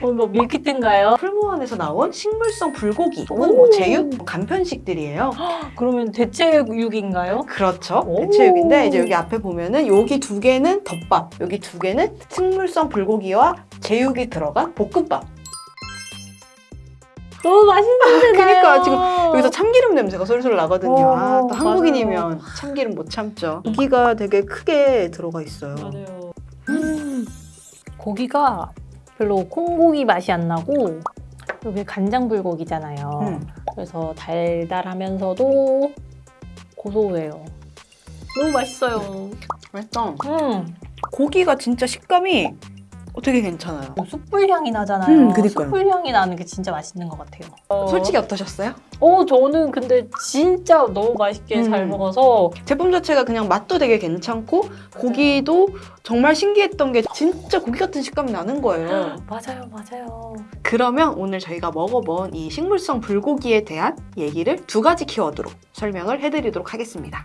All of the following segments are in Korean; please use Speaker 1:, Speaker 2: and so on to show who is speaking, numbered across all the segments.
Speaker 1: 어, 뭐 밀키트인가요?
Speaker 2: 풀무원에서 나온 식물성 불고기 혹은
Speaker 1: 오.
Speaker 2: 뭐 제육, 뭐 간편식들이에요.
Speaker 1: 그러면 대체육인가요?
Speaker 2: 그렇죠.
Speaker 1: 오.
Speaker 2: 대체육인데 이제 여기 앞에 보면은 여기 두 개는 덮밥, 여기 두 개는 식물성 불고기와 제육이 들어간 볶음밥.
Speaker 1: 너무 맛있는데
Speaker 2: 그러니까 지금 여기서 참기름 냄새가 솔솔 나거든요.
Speaker 1: 오,
Speaker 2: 아, 또
Speaker 1: 맞아요.
Speaker 2: 한국인이면 참기름 못 참죠. 고기가 되게 크게 들어가 있어요.
Speaker 1: 맞아요. 음, 고기가 별로 콩고기 맛이 안 나고 여기 간장 불고기잖아요.
Speaker 2: 음.
Speaker 1: 그래서 달달하면서도 고소해요. 너무 맛있어요.
Speaker 2: 맛있다.
Speaker 1: 음,
Speaker 2: 고기가 진짜 식감이 되게 괜찮아요.
Speaker 1: 뭐 숯불 향이 나잖아요.
Speaker 2: 음, 그니까요.
Speaker 1: 숯불 향이 나는 게 진짜 맛있는 것 같아요.
Speaker 2: 솔직히 어떠셨어요?
Speaker 1: 어, 저는 근데 진짜 너무 맛있게 잘
Speaker 2: 음.
Speaker 1: 먹어서
Speaker 2: 제품 자체가 그냥 맛도 되게 괜찮고 고기도 정말 신기했던 게 진짜 고기 같은 식감이 나는 거예요.
Speaker 1: 맞아요, 맞아요.
Speaker 2: 그러면 오늘 저희가 먹어본 이 식물성 불고기에 대한 얘기를 두 가지 키워드로 설명을 해드리도록 하겠습니다.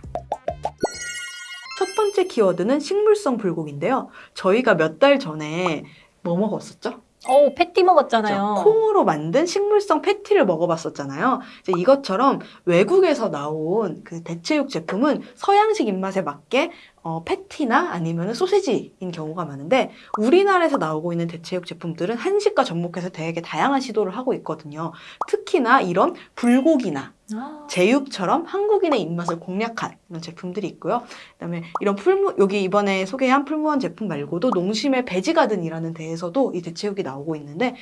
Speaker 2: 키워드는 식물성 불고기인데요. 저희가 몇 달 전에 뭐 먹었었죠?
Speaker 1: 어, 패티 먹었잖아요.
Speaker 2: 콩으로 만든 식물성 패티를 먹어봤었잖아요. 이제 이것처럼 외국에서 나온 그 대체육 제품은 서양식 입맛에 맞게 어, 패티나 아니면 소세지인 경우가 많은데 우리나라에서 나오고 있는 대체육 제품들은 한식과 접목해서 되게 다양한 시도를 하고 있거든요. 특히나 이런 불고기나
Speaker 1: 아,
Speaker 2: 제육처럼 한국인의 입맛을 공략한 이런 제품들이 있고요. 그다음에 이런 풀무 여기 이번에 소개한 풀무원 제품 말고도 농심의 베지가든이라는 데에서도 이 대체육이 나오고 있는데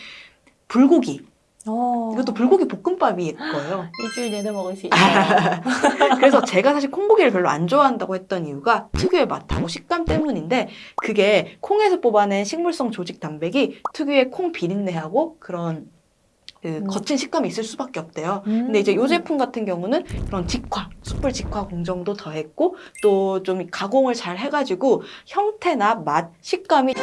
Speaker 2: 불고기
Speaker 1: 어.
Speaker 2: 이것도 불고기 볶음밥일 거예요.
Speaker 1: 일주일 내내 먹을 수 있어요.
Speaker 2: 그래서 제가 사실 콩고기를 별로 안 좋아한다고 했던 이유가 특유의 맛하고 식감 때문인데 그게 콩에서 뽑아낸 식물성 조직 단백이 특유의 콩 비린내하고 그런 그
Speaker 1: 음.
Speaker 2: 거친 식감이 있을 수밖에 없대요. 근데 이제 이 제품 같은 경우는 그런 직화, 숯불 직화 공정도 더했고 또 좀 가공을 잘 해가지고 형태나 맛, 식감이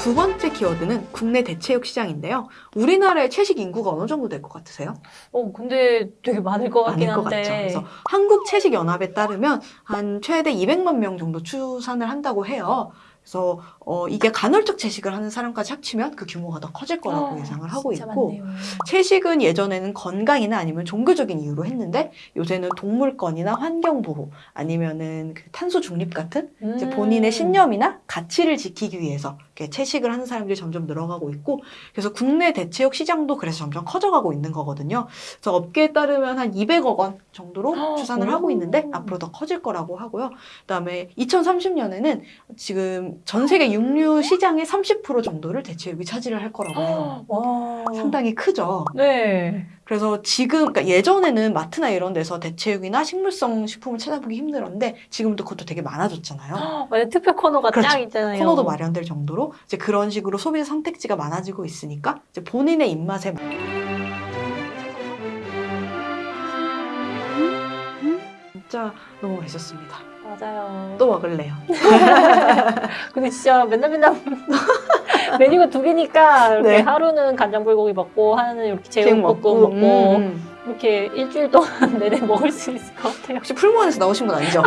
Speaker 2: 두 번째 키워드는 국내 대체육 시장인데요. 우리나라의 채식 인구가 어느 정도 될 것 같으세요?
Speaker 1: 어, 근데 되게 많을 것 같긴
Speaker 2: 많을 것
Speaker 1: 한데.
Speaker 2: 같죠. 그래서 한국 채식 연합에 따르면 한 최대 200만 명 정도 추산을 한다고 해요. 그래서 어, 이게 간헐적 채식을 하는 사람까지 합치면 그 규모가 더 커질 거라고
Speaker 1: 어,
Speaker 2: 예상을 하고 있고
Speaker 1: 많네요.
Speaker 2: 채식은 예전에는 건강이나 아니면 종교적인 이유로 했는데 요새는 동물권이나 환경 보호 아니면은 그 탄소 중립 같은 이제
Speaker 1: 음.
Speaker 2: 본인의 신념이나 가치를 지키기 위해서 채식을 하는 사람들이 점점 늘어가고 있고 그래서 국내 대체육 시장도 그래서 점점 커져가고 있는 거거든요. 그래서 업계에 따르면 한 200억 원 정도로
Speaker 1: 헉,
Speaker 2: 추산을
Speaker 1: 오.
Speaker 2: 하고 있는데 앞으로 더 커질 거라고 하고요. 그다음에 2030년에는 지금 전 세계 육류 시장의 30% 정도를 대체 육이 차지를 할 거라고 해요.
Speaker 1: 와.
Speaker 2: 상당히 크죠.
Speaker 1: 네.
Speaker 2: 그래서 지금 그러니까 예전에는 마트나 이런 데서 대체육이나 식물성 식품을 찾아보기 힘들었는데 지금도 그것도 되게 많아졌잖아요.
Speaker 1: 맞아, 특별 코너가
Speaker 2: 그렇죠.
Speaker 1: 쫙 있잖아요.
Speaker 2: 코너도 마련될 정도로 이제 그런 식으로 소비 선택지가 많아지고 있으니까 이제 본인의 입맛에 맞- 진짜 너무 맛있었습니다.
Speaker 1: 맞아요.
Speaker 2: 또 먹을래요.
Speaker 1: 근데 진짜 맨날 맨날 메뉴가 두 개니까 이렇게
Speaker 2: 네.
Speaker 1: 하루는 간장 불고기 먹고 하루는 이렇게 제육볶음 먹고,
Speaker 2: 음, 음.
Speaker 1: 이렇게 일주일 동안 내내 먹을 수 있을 것 같아요.
Speaker 2: 혹시 풀무원에서 나오신 건 아니죠?